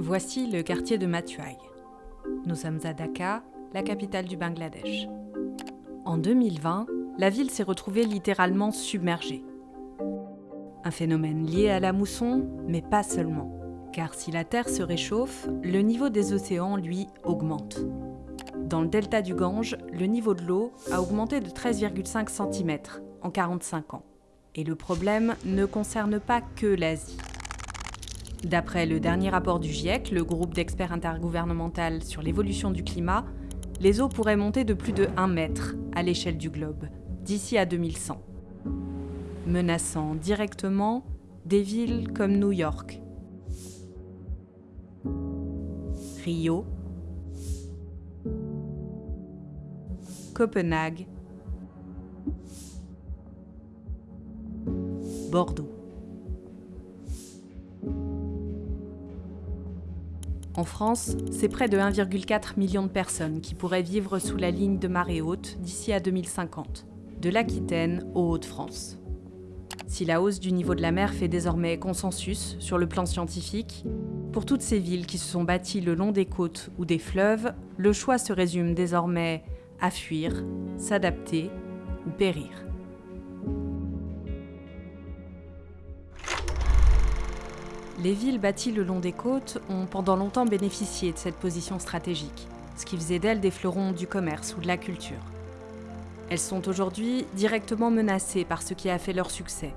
Voici le quartier de Mathuai. Nous sommes à Dhaka, la capitale du Bangladesh. En 2020, la ville s'est retrouvée littéralement submergée. Un phénomène lié à la mousson, mais pas seulement. Car si la Terre se réchauffe, le niveau des océans, lui, augmente. Dans le delta du Gange, le niveau de l'eau a augmenté de 13,5 cm en 45 ans. Et le problème ne concerne pas que l'Asie. D'après le dernier rapport du GIEC, le groupe d'experts intergouvernemental sur l'évolution du climat, les eaux pourraient monter de plus de 1 mètre à l'échelle du globe d'ici à 2100, menaçant directement des villes comme New York, Rio, Copenhague, Bordeaux. En France, c'est près de 1,4 million de personnes qui pourraient vivre sous la ligne de marée haute d'ici à 2050, de l'Aquitaine aux Hauts-de-France. Si la hausse du niveau de la mer fait désormais consensus sur le plan scientifique, pour toutes ces villes qui se sont bâties le long des côtes ou des fleuves, le choix se résume désormais à fuir, s'adapter ou périr. Les villes bâties le long des côtes ont pendant longtemps bénéficié de cette position stratégique, ce qui faisait d'elles des fleurons du commerce ou de la culture. Elles sont aujourd'hui directement menacées par ce qui a fait leur succès.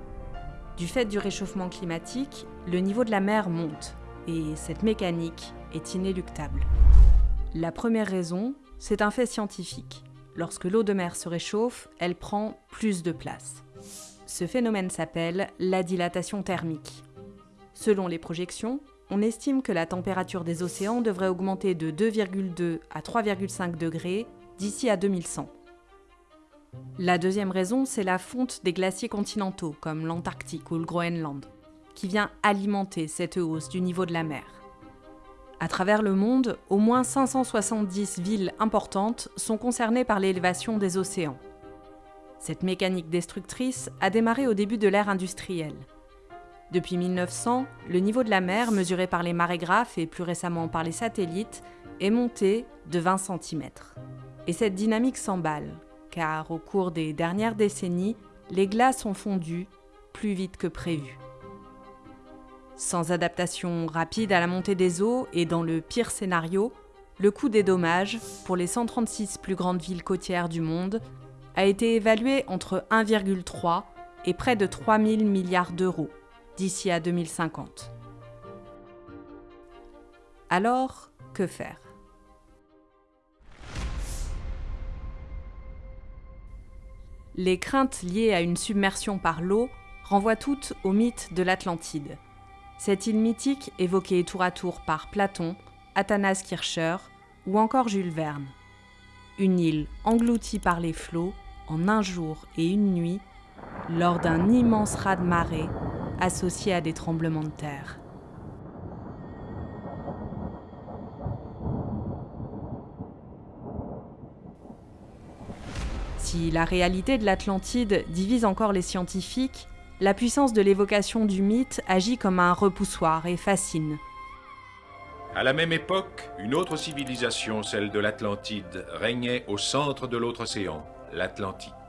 Du fait du réchauffement climatique, le niveau de la mer monte, et cette mécanique est inéluctable. La première raison, c'est un fait scientifique. Lorsque l'eau de mer se réchauffe, elle prend plus de place. Ce phénomène s'appelle la dilatation thermique. Selon les projections, on estime que la température des océans devrait augmenter de 2,2 à 3,5 degrés d'ici à 2100. La deuxième raison, c'est la fonte des glaciers continentaux, comme l'Antarctique ou le Groenland, qui vient alimenter cette hausse du niveau de la mer. À travers le monde, au moins 570 villes importantes sont concernées par l'élévation des océans. Cette mécanique destructrice a démarré au début de l'ère industrielle. Depuis 1900, le niveau de la mer, mesuré par les marégraphes et plus récemment par les satellites, est monté de 20 cm. Et cette dynamique s'emballe, car au cours des dernières décennies, les glaces ont fondu plus vite que prévu. Sans adaptation rapide à la montée des eaux et dans le pire scénario, le coût des dommages pour les 136 plus grandes villes côtières du monde a été évalué entre 1,3 et près de 3 000 milliards d'euros d'ici à 2050. Alors, que faire? Les craintes liées à une submersion par l'eau renvoient toutes au mythe de l'Atlantide. Cette île mythique évoquée tour à tour par Platon, Athanas Kircher ou encore Jules Verne. Une île engloutie par les flots en un jour et une nuit lors d'un immense raz-de-marée associé à des tremblements de terre. Si la réalité de l'Atlantide divise encore les scientifiques, la puissance de l'évocation du mythe agit comme un repoussoir et fascine. À la même époque, une autre civilisation, celle de l'Atlantide, régnait au centre de l'autre océan, l'Atlantique.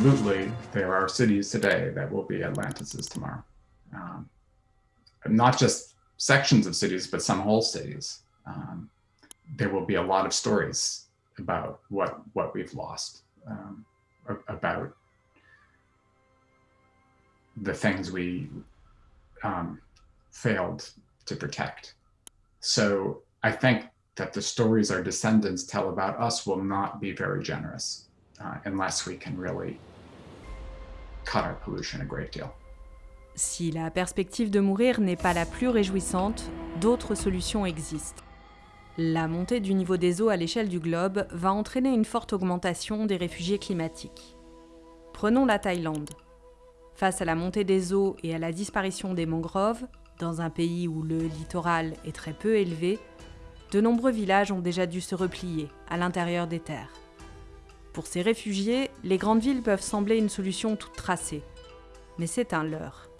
Absolutely there are cities today that will be Atlantises tomorrow. Um, not just sections of cities, but some whole cities. Um, there will be a lot of stories about what what we've lost, um, about the things we um, failed to protect. So I think that the stories our descendants tell about us will not be very generous uh, unless we can really cut pollution a great deal. Si la perspective de mourir n'est pas la plus réjouissante, d'autres solutions existent. La montée du niveau des eaux à l'échelle du globe va entraîner une forte augmentation des réfugiés climatiques. Prenons la Thaïlande. Face à la montée des eaux et à la disparition des mangroves, dans un pays où le littoral est très peu élevé, de nombreux villages ont déjà dû se replier à l'intérieur des terres. Pour ces réfugiés, les grandes villes peuvent sembler une solution toute tracée, mais c'est un leurre.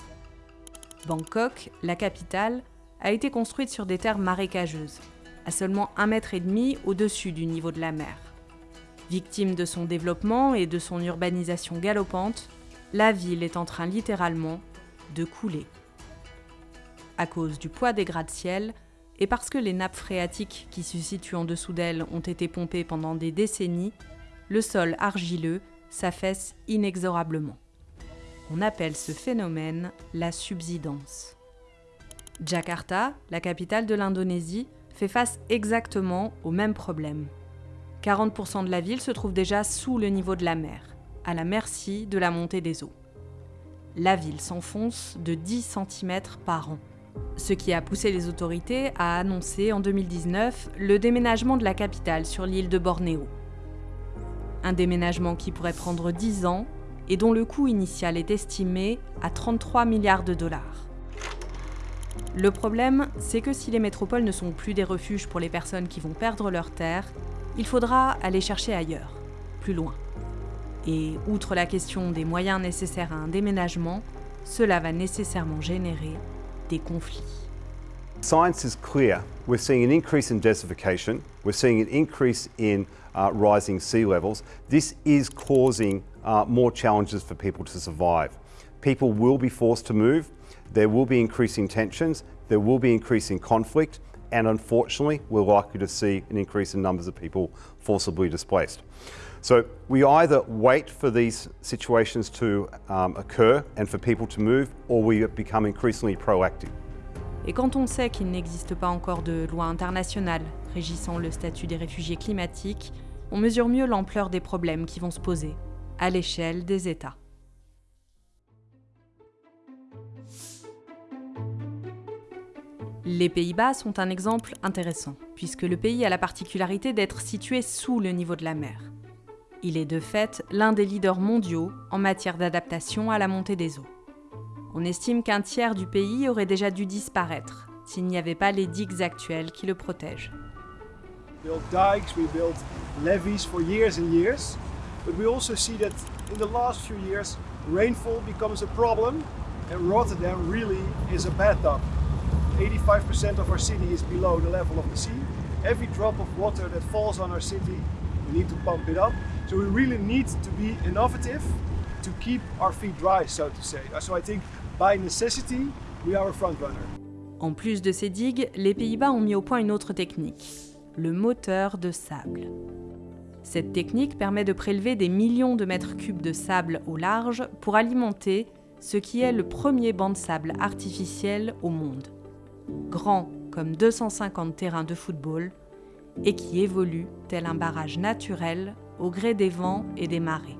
Bangkok, la capitale, a été construite sur des terres marécageuses, à seulement un mètre et demi au-dessus du niveau de la mer. Victime de son développement et de son urbanisation galopante, la ville est en train littéralement de couler. À cause du poids des gratte-ciel et parce que les nappes phréatiques qui se situent en dessous d'elle ont été pompées pendant des décennies, le sol argileux s'affaisse inexorablement. On appelle ce phénomène la subsidence. Jakarta, la capitale de l'Indonésie, fait face exactement au même problème. 40% de la ville se trouve déjà sous le niveau de la mer, à la merci de la montée des eaux. La ville s'enfonce de 10 cm par an, ce qui a poussé les autorités à annoncer en 2019 le déménagement de la capitale sur l'île de Bornéo. Un déménagement qui pourrait prendre 10 ans et dont le coût initial est estimé à 33 milliards de dollars. Le problème, c'est que si les métropoles ne sont plus des refuges pour les personnes qui vont perdre leur terre, il faudra aller chercher ailleurs, plus loin. Et outre la question des moyens nécessaires à un déménagement, cela va nécessairement générer des conflits. Science is clear. We're seeing an increase in desertification. We're seeing an increase in uh, rising sea levels. This is causing uh, more challenges for people to survive. People will be forced to move. There will be increasing tensions. There will be increasing conflict. And unfortunately, we're likely to see an increase in numbers of people forcibly displaced. So we either wait for these situations to um, occur and for people to move, or we become increasingly proactive. Et quand on sait qu'il n'existe pas encore de loi internationale régissant le statut des réfugiés climatiques, on mesure mieux l'ampleur des problèmes qui vont se poser à l'échelle des États. Les Pays-Bas sont un exemple intéressant, puisque le pays a la particularité d'être situé sous le niveau de la mer. Il est de fait l'un des leaders mondiaux en matière d'adaptation à la montée des eaux. On estime qu'un tiers du pays aurait déjà dû disparaître s'il n'y avait pas les digues actuelles qui le protègent. Built dikes, we built levees for years and years, but we also see that in the last few years rainfall becomes a problem and Rotterdam really is a bathtub. 85% of our city is below the level of the sea. Every drop of water that falls on our city, we need to pump it up. So we really need to be innovative to keep our feet dry, so to say. By necessity, we are a. En plus de ces digues, les Pays-Bas ont mis au point une autre technique, le moteur de sable. Cette technique permet de prélever des millions de mètres cubes de sable au large pour alimenter ce qui est le premier banc de sable artificiel au monde. Grand comme 250 terrains de football et qui évolue tel un barrage naturel au gré des vents et des marées.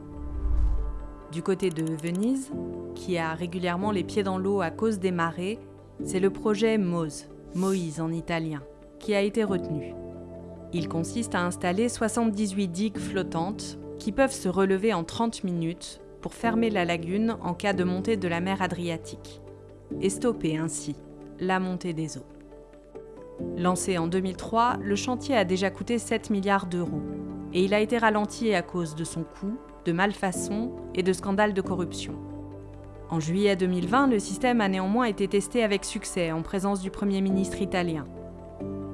Du côté de Venise, qui a régulièrement les pieds dans l'eau à cause des marées, c'est le projet MOSE, Moïse en italien, qui a été retenu. Il consiste à installer 78 digues flottantes qui peuvent se relever en 30 minutes pour fermer la lagune en cas de montée de la mer Adriatique et stopper ainsi la montée des eaux. Lancé en 2003, le chantier a déjà coûté 7 milliards d'euros et il a été ralenti à cause de son coût, de malfaçons et de scandales de corruption. En juillet 2020, le système a néanmoins été testé avec succès en présence du Premier ministre italien.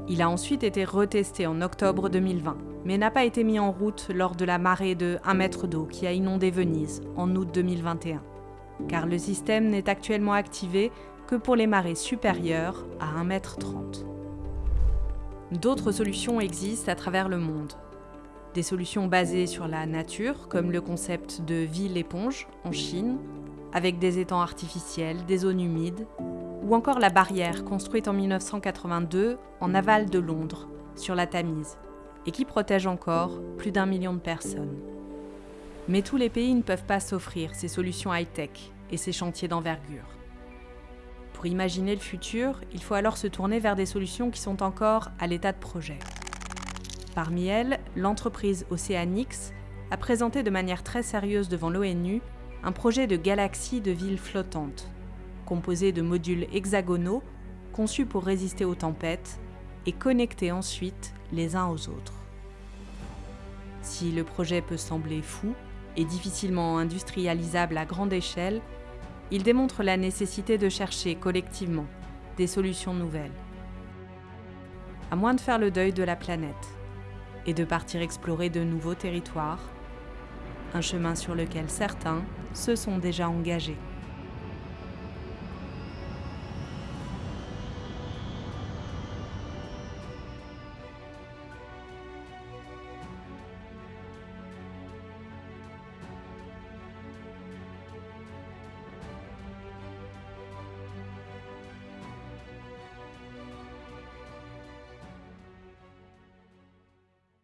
Il a ensuite été retesté en octobre 2020, mais n'a pas été mis en route lors de la marée de 1 mètre d'eau qui a inondé Venise en août 2021, car le système n'est actuellement activé que pour les marées supérieures à 1 mètre 30. D'autres solutions existent à travers le monde. Des solutions basées sur la nature, comme le concept de ville-éponge en Chine, avec des étangs artificiels, des zones humides, ou encore la barrière construite en 1982 en aval de Londres, sur la Tamise, et qui protège encore plus d'un million de personnes. Mais tous les pays ne peuvent pas s'offrir ces solutions high-tech et ces chantiers d'envergure. Pour imaginer le futur, il faut alors se tourner vers des solutions qui sont encore à l'état de projet. Parmi elles, l'entreprise Oceanix a présenté de manière très sérieuse devant l'ONU un projet de galaxie de villes flottantes, composé de modules hexagonaux conçus pour résister aux tempêtes et connectés ensuite les uns aux autres. Si le projet peut sembler fou et difficilement industrialisable à grande échelle, il démontre la nécessité de chercher collectivement des solutions nouvelles. À moins de faire le deuil de la planète et de partir explorer de nouveaux territoires, un chemin sur lequel certains se sont déjà engagés.